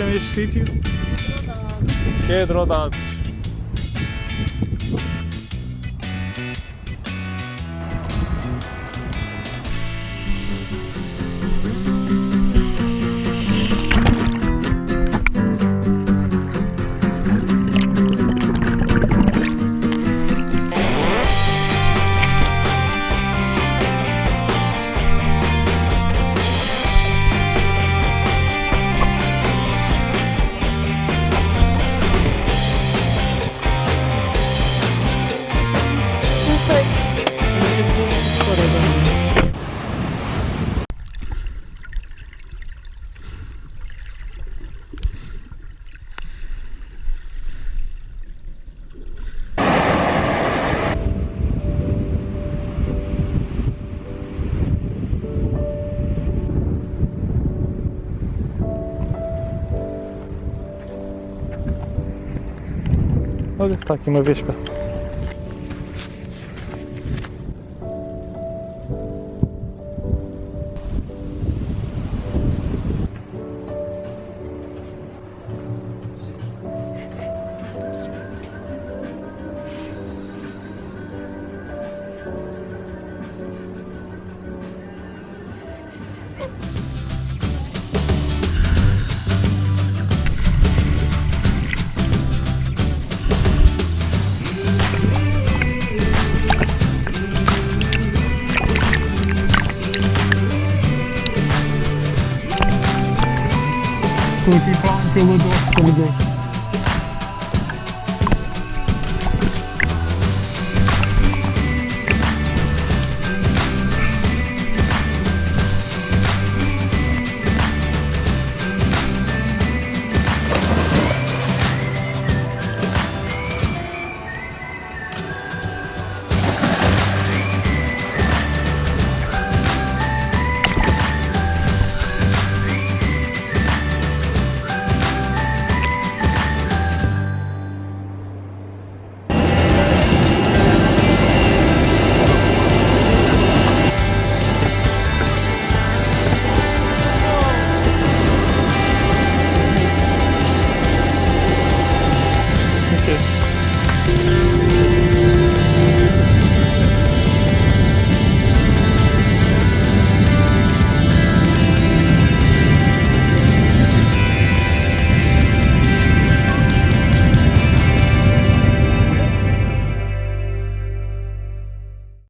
chama este sítio? Pedrodados. Olha, está aqui uma vespa. 有地方这么多这么多。